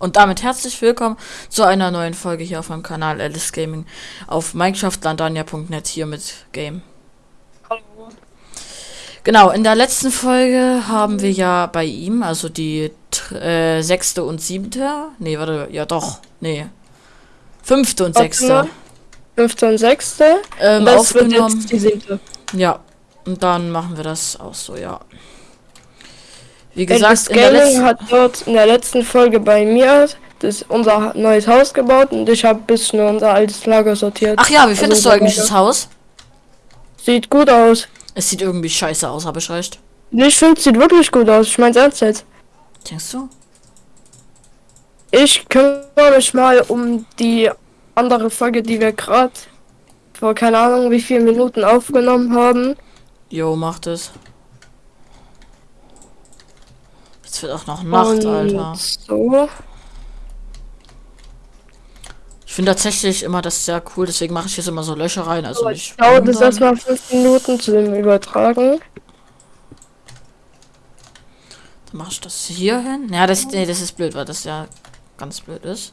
Und damit herzlich willkommen zu einer neuen Folge hier auf meinem Kanal Alice Gaming auf minecraftlandania.net hier mit Game. Hallo. Genau, in der letzten Folge haben wir ja bei ihm, also die äh, sechste und siebte, nee, warte, ja doch, nee, fünfte und sechste. Fünfte und sechste. Ähm, das aufgenommen. die siebte. Ja, und dann machen wir das auch so, ja. Wie gesagt, Gaming hat dort in der letzten Folge bei mir das unser neues Haus gebaut und ich habe ein bisschen unser altes Lager sortiert. Ach ja, wie findest Also du eigentlich das Haus? Sieht gut aus. Es sieht irgendwie scheiße aus, habe ich recht. Ich finde, es sieht wirklich gut aus. Ich meine ernst jetzt. Denkst du? Ich kümmere mich mal um die andere Folge, die wir gerade vor keine Ahnung wie viele Minuten aufgenommen haben. Jo, macht es. Jetzt wird auch noch Nacht, und Alter. So. Ich finde tatsächlich immer das sehr cool, deswegen mache ich jetzt immer so Löcher rein. Also nicht. ich dauert es erstmal fünf Minuten zu dem Übertragen. Dann mache ich das hier hin. Ja, das, nee, das ist blöd, weil das ja ganz blöd ist.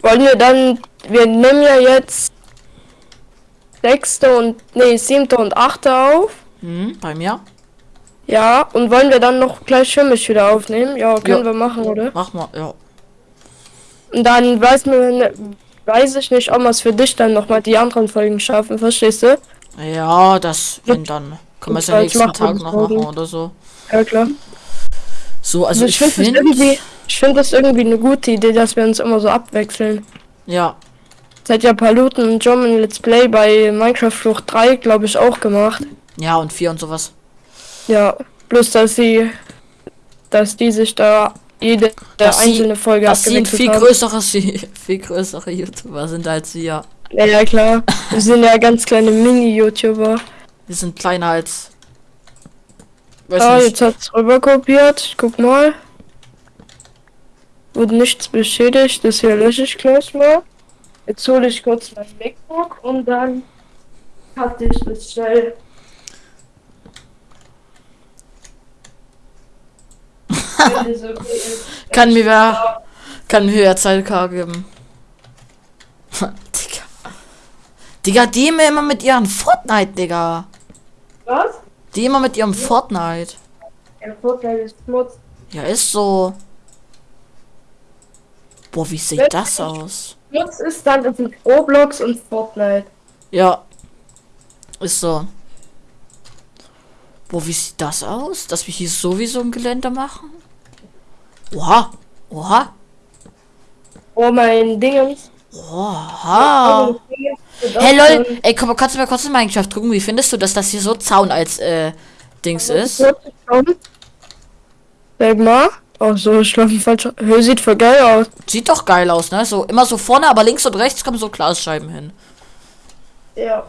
Wollen wir dann, wir nehmen ja jetzt sechste und, nee, siebte und achte auf. Hm, bei mir. Ja, und wollen wir dann noch gleich für mich wieder aufnehmen? Ja, können Ja. wir machen, oder? Mach mal, ja. Und dann weiß man, weiß ich nicht, ob wir es für dich dann nochmal die anderen Folgen schaffen, verstehst du? Ja, das, wenn dann. Können wir es ja nächsten Tag noch machen oder so. Ja, klar. So, also Also ich ich finde das finde. irgendwie, ich finde das irgendwie eine gute Idee, dass wir uns immer so abwechseln. Ja, Seit ja Paluten und ein Let's Play bei Minecraft Flucht 3, glaube ich, auch gemacht. ja, und vier und sowas. Ja, bloß dass sie, dass die sich da jede Dass sie- einzelne Folge Dass sie viel haben. größere, viel größere YouTuber sind als wir. Ja, ja, klar. Wir sind ja ganz kleine Mini-YouTuber. Wir sind kleiner als. Weiß Ah, nicht. jetzt hat's rüber kopiert. Guck mal. Wurde nichts beschädigt. Das hier lösche ich gleich mal. Jetzt hole ich kurz mein MacBook und dann hatte ich das schnell. Wenn das okay ist. Kann mir wer. Kann mir wer Zeit geben. Digga. Digga, die immer immer mit ihren Fortnite, Digga. Was? Die immer mit ihrem Fortnite. Der Vorteil ist Schmutz. Ja, ist so. Boah, wie sieht das aus? Schmutz ist dann es Roblox und Fortnite. Ja. Ist so. Boah, wie sieht das aus? Dass wir hier sowieso ein Gelände machen? Oha. Oha. Oh mein Dingens. Oha. Hey lol, ey, komm, kannst du mal kurz in Minecraft gucken, wie findest du, dass das hier so Zaun als äh, Dings ist? Sag mal. Oh so, ich glaube falsch. Hör, sieht voll geil aus. Sieht doch geil aus, ne? So immer so vorne, aber links und rechts kommen so Glasscheiben hin. Ja.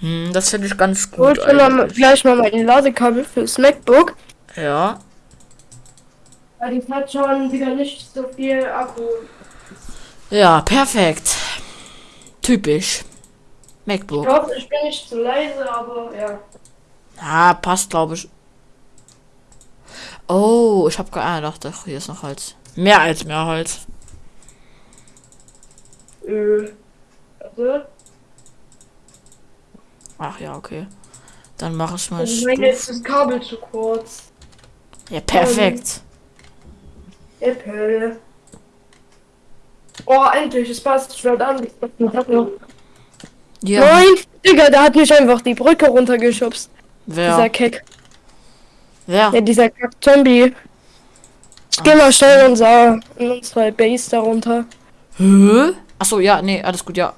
Hm, das finde ich ganz Hol gut. mal eigentlich. gleich mal mein Ladekabel fürs MacBook. Ja. Die hat schon wieder nicht so viel Akku. Ja, perfekt. Typisch. Ich MacBook. glaube, ich bin nicht zu leise, aber ja. Ah, passt, glaube ich. Oh, ich habe gedacht, ach, hier ist noch Holz. Mehr als mehr Holz. Äh. Also, Ach ja, okay. Dann mache ich mal. ich meine, jetzt ist das Kabel zu kurz. Ja, perfekt. Apple. Oh, endlich, es passt. Ich werde an. Ja. Nein, Digga, der hat mich einfach die Brücke runtergeschubst. Dieser Wer? Keck. Wer? Ja, dieser Kack-Zombie. Ich geh mal schnell unser, in unsere Base darunter. Hä? Achso, ja, nee, alles gut, ja.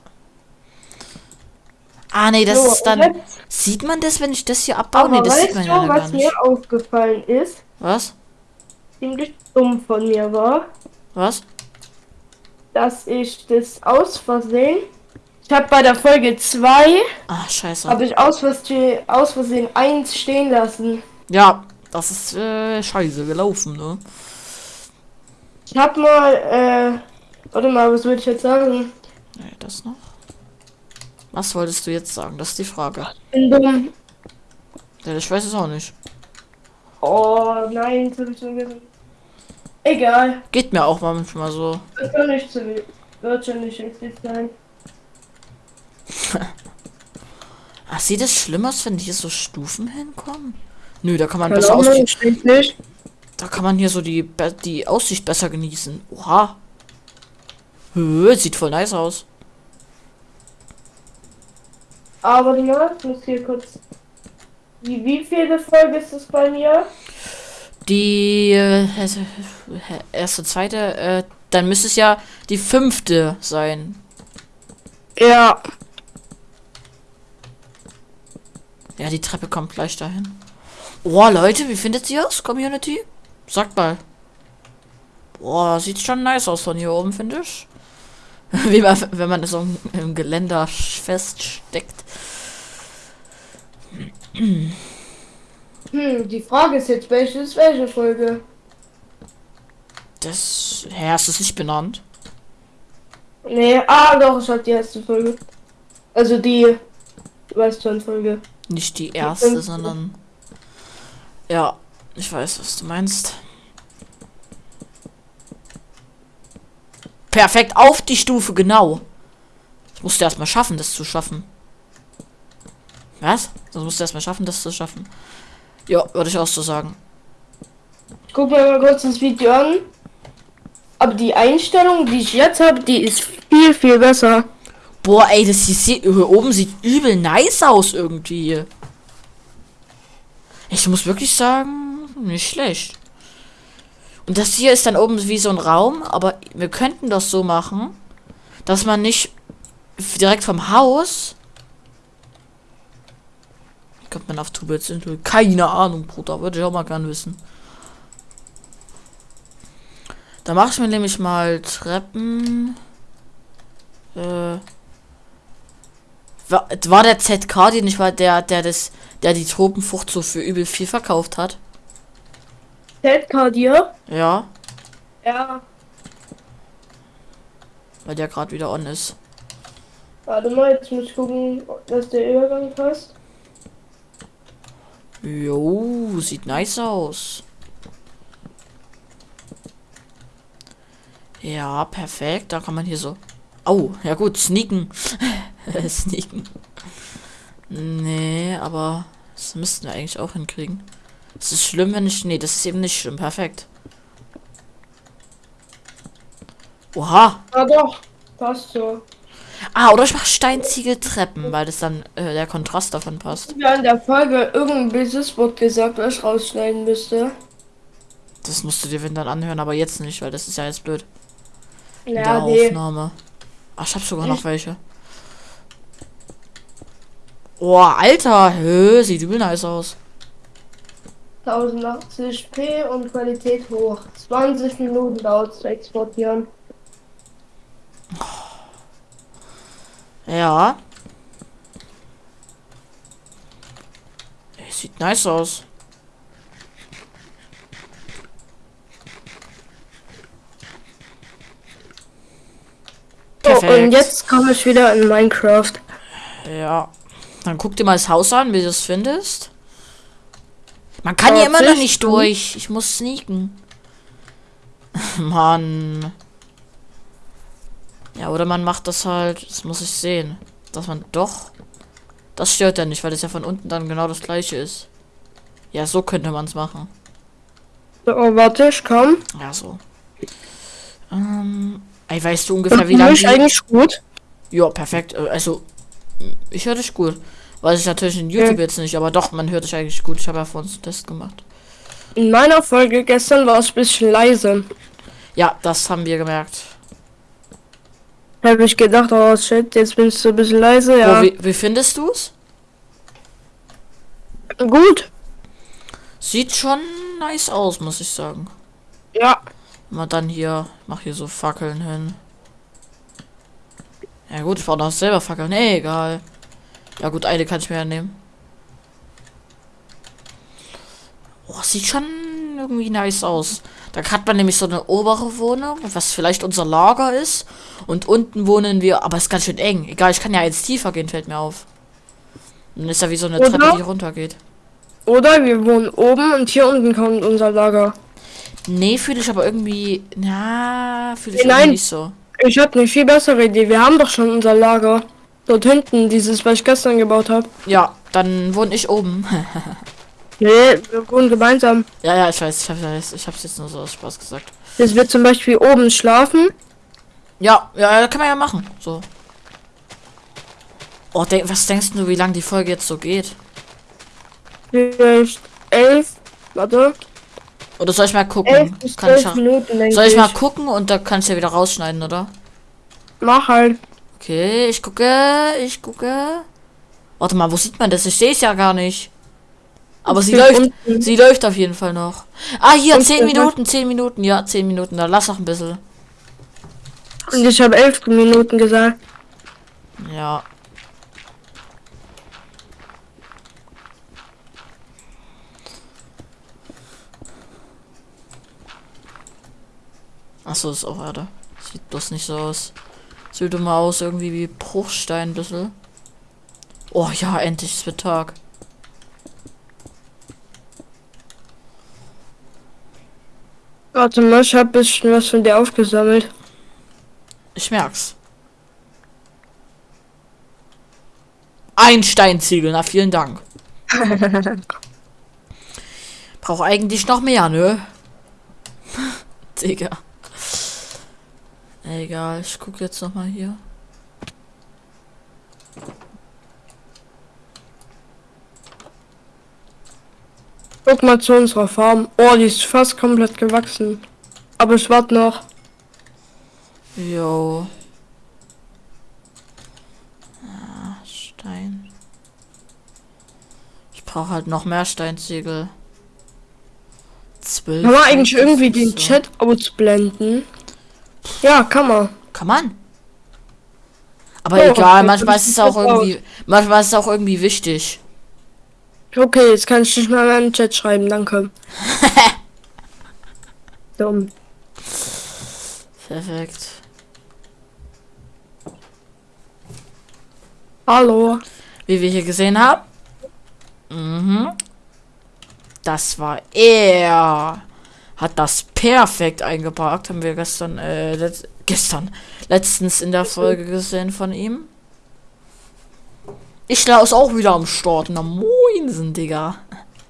Ah, nee, das So, ist dann. Sieht man das, wenn ich das hier abbaue? Nee, das sieht man du, ja gar was nicht. mir aufgefallen ist? Was? Ziemlich dumm von mir war, Was? dass ich das aus Versehen. Ich habe bei der Folge 2 Ah, scheiße. habe ich aus Versehen, aus Versehen 1 stehen lassen. Ja, das ist äh, scheiße gelaufen, ne? Ich habe mal, äh, warte mal, was würde ich jetzt sagen? Nee, das noch. Was wolltest du jetzt sagen? Das ist die Frage. Bin dumm. Ja, ich weiß es auch nicht. Oh nein, jetzt habe ich vergessen. Egal. Geht mir auch manchmal so. Das kann nicht so wi- wird schon nicht wichtig sein. Ach, sieht es schlimm aus, wenn hier so Stufen hinkommen? Nö, da kann man Keine besser aus Ahnung, steht nicht. Da kann man hier so die, die Aussicht besser genießen. Oha. Hö, sieht voll nice aus. Aber die muss hier kurz. Wie, wie viele Folge ist das bei mir? Die äh, erste, zweite, äh, dann müsste es ja die fünfte sein. Ja. Ja, die Treppe kommt gleich dahin. Oh, Leute, wie findet ihr das, Community? Sagt mal. Boah, sieht schon nice aus von hier oben, finde ich. Wie man, wenn man so im Geländer feststeckt. Hm, die Frage ist jetzt, welche ist welche Folge? Das. Hä, ist das nicht benannt? Nee, ah doch, ich hab die erste Folge. Also die. Du weißt schon, Folge. Nicht die erste, fünfte. sondern. Ja, ich weiß, was du meinst. Perfekt, auf die Stufe, genau. Ich musste erstmal schaffen, das zu schaffen. Was? Das musste erstmal schaffen, das zu schaffen. Ja, würde ich auch so sagen. Ich guck mir mal kurz das Video an. Aber die Einstellung, die ich jetzt habe, die ist viel, viel besser. Boah, ey, das hier, sieht- hier oben sieht übel nice aus irgendwie. Ich muss wirklich sagen, nicht schlecht. Und das hier ist dann oben wie so ein Raum, aber wir könnten das so machen, dass man nicht direkt vom Haus. Kommt man auf Tubels? Keine Ahnung, Bruder. Würde ich auch mal gern wissen. Da mache ich mir nämlich mal Treppen. Äh. War, war der ZK, den ich war, der, der das, der die Tropenfrucht so für übel viel verkauft hat? ZK dir? Ja, Ja. weil der gerade wieder on ist. Warte mal, jetzt muss ich gucken, dass der Übergang passt. Jo, sieht nice aus. Ja, perfekt. Da kann man hier so. Oh, ja gut, sneaken. sneaken. Nee, aber das müssten wir eigentlich auch hinkriegen. Es ist schlimm, wenn ich. Nee, das ist eben nicht schlimm. Perfekt. Oha. Ah doch, passt so. Ah, oder ich mache Steinziegeltreppen, weil das dann äh, der Kontrast davon passt. Ja, in der Folge irgendein Businesswort gesagt, was ich rausschneiden müsste. Das musst du dir wenn dann anhören, aber jetzt nicht, weil das ist ja jetzt blöd. In Ja, der nee. Aufnahme. Ach, ich hab sogar noch welche. Oh, Alter, hö, sieht übel nice aus. 1080p und Qualität hoch. 20 Minuten dauert zu exportieren. Ja. Sieht nice aus. Perfekt. und jetzt komme ich wieder in Minecraft. Ja. Dann guck dir mal das Haus an, wie du es findest. Man kann Ja, hier immer noch nicht durch. Ich muss sneaken. Mann. Ja, oder man macht das halt, das muss ich sehen. Dass man doch. Das stört ja nicht, weil das ja von unten dann genau das gleiche ist. Ja, so könnte man es machen. Oh, warte, ich komm. Ja, so. Ähm, ey, weißt du ungefähr, wie lange ich eigentlich gut. Ja, perfekt. Äh, Also, ich höre dich gut. Weiß ich natürlich in YouTube jetzt nicht, aber doch, man hört dich eigentlich gut. Ich habe ja vor uns einen Test gemacht. In meiner Folge gestern war es ein bisschen leise. Ja, das haben wir gemerkt. Habe ich gedacht, oh shit, jetzt bin ich so ein bisschen leise, ja. Wo, wie, wie findest du es? Gut. Sieht schon nice aus, muss ich sagen. Ja. Man dann hier, mach hier so Fackeln hin. Ja gut, ich brauche noch selber Fackeln. Nee, egal. Ja gut, eine kann ich mir ja nehmen. Oh, sieht schon irgendwie nice aus. Da hat man nämlich so eine obere Wohnung, was vielleicht unser Lager ist. Und unten wohnen wir, aber es ist ganz schön eng. Egal, ich kann ja jetzt tiefer gehen, fällt mir auf. Dann ist ja wie so eine Oder? Treppe, die runtergeht. Oder wir wohnen oben und hier unten kommt unser Lager. Nee, fühle ich aber irgendwie. Na, fühle ich Nein. nicht so. Ich habe eine viel bessere Idee. Wir haben doch schon unser Lager. Dort hinten, dieses, was ich gestern gebaut habe. Ja, dann wohne ich oben. Nee, wir wohnen gemeinsam. ja, ja, ich weiß, ich hab's, ich hab's jetzt nur so aus Spaß gesagt. Dass wir zum Beispiel oben schlafen. Ja, ja, kann man ja machen. So. Oh, denk, was denkst du, wie lange die Folge jetzt so geht? Vielleicht elf, warte, Oder soll ich mal elf gucken? bis Kann ich, zwölf ja- Minuten, soll ich mal gucken und da kannst du ja wieder rausschneiden, oder? Mach halt. Okay, ich gucke, ich gucke. Warte mal, wo sieht man das? Ich sehe es ja gar nicht. Aber sie läuft, unten. sie läuft auf jeden Fall noch. Ah, hier, Und 10 der- Minuten, 10 Minuten, ja, 10 Minuten. Da lass noch ein bisschen. Und ich habe elf Minuten gesagt. Ja. Achso, ist auch Erde. Sieht bloß nicht so aus. Sieht immer aus irgendwie wie Bruchstein ein bisschen. Oh ja, endlich, es wird Tag. Warte mal, ich habe ein bisschen was von dir aufgesammelt. Ich merk's. Ein Steinziegel, na vielen Dank. Brauch eigentlich noch mehr, ne? Digga. Egal, ich guck jetzt noch mal hier. Guck mal zu unserer Farm. Oh, die ist fast komplett gewachsen. Aber ich warte noch. Jo. Ah, Stein. Ich brauche halt noch mehr Steinziegel. Zwölf. Kann man eigentlich irgendwie den so. Chat ausblenden? Ja, kann man. Kann man. Aber Oh, egal, okay, manchmal ist es auch irgendwie, manchmal ist es auch irgendwie wichtig. Okay, jetzt kann ich nicht mal in den Chat schreiben, danke. Dumm. Perfekt. Hallo. Wie wir hier gesehen haben. Mhm. Das war er. Hat das perfekt eingepackt. Haben wir gestern, äh, letz gestern, letztens in der Folge gesehen von ihm. Ich ist auch wieder am Start. Na moinsen, Digga.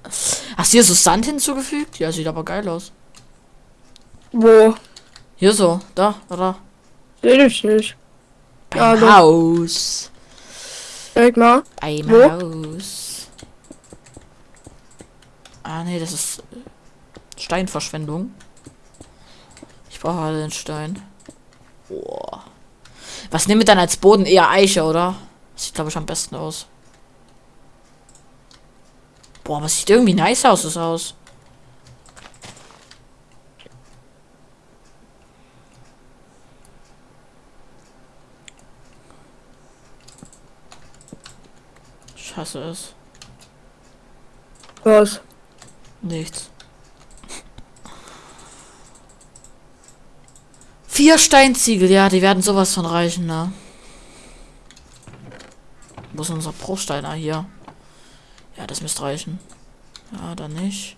Hast du hier so Sand hinzugefügt? Ja, sieht aber geil aus. Wo? Hier so, da, da, da. Seh ich nicht. Ja, Beim doch. Haus. Zeig mal. Beim Wo? Haus. Ah, nee, das ist äh, Steinverschwendung. Ich brauche halt den Stein. Boah. Was nehmen wir dann als Boden? Eher Eiche, oder? Sieht, glaube ich, am besten aus. Boah, aber sieht irgendwie nice aus, das Haus. Ich hasse es. Was? Nichts. Vier Steinziegel, ja, die werden sowas von reichen, ne? Wo ist unser Bruchsteiner hier? Ja, das müsste reichen. Ja, dann nicht.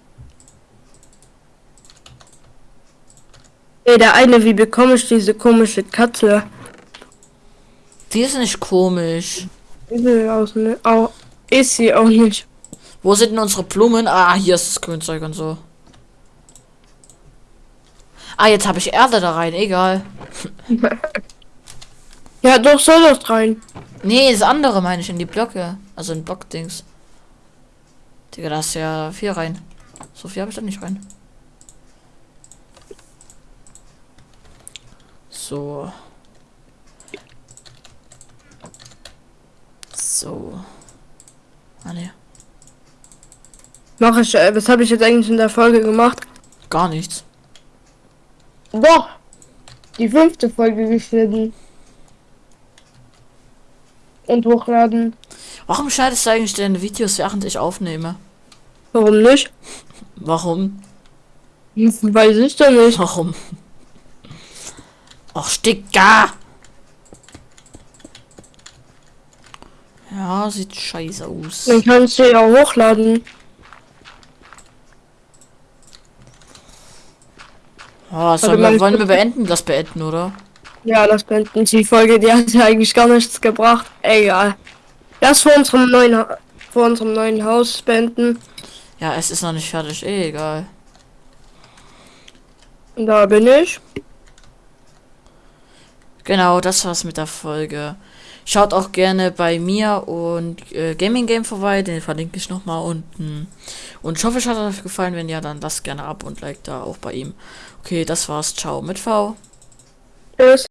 Ey, der eine, wie bekomme ich diese komische Katze? Die ist nicht komisch. Ist sie auch nicht. Wo sind denn unsere Blumen? Ah, hier ist das Grünzeug und so. Ah, jetzt habe ich Erde da rein, egal. Ja, doch, soll das rein. Nee, das andere meine ich in die Blöcke. Also in Blockdings. Digga, da ist ja viel rein. So viel habe ich da nicht rein. So. So. Ah ne, Mach ich, äh, was habe ich jetzt eigentlich in der Folge gemacht? gar nichts. Doch. Die fünfte Folge geschnitten. Und hochladen. Warum schneidest du eigentlich deine Videos, während ich aufnehme? Warum nicht? Warum? Weiß ich doch nicht. Warum? Och, Sticker! Ja, sieht scheiße aus. Dann kannst du ja hochladen. Oh, sollen wir, wollen wir beenden? Das beenden, oder? Ja, das beenden die Folge, die hat ja eigentlich gar nichts gebracht. Egal. Das vor unserem neuen, vor unserem neuen Haus beenden. Ja, es ist noch nicht fertig. Eh, egal. Da bin ich. Genau, das war's mit der Folge. Schaut auch gerne bei mir und äh, Gaming Game vorbei, den verlinke ich nochmal unten. Und ich hoffe, es hat euch gefallen. Wenn ja, dann lasst gerne ab und like da auch bei ihm. Okay, das war's. Ciao mit V. Tschüss.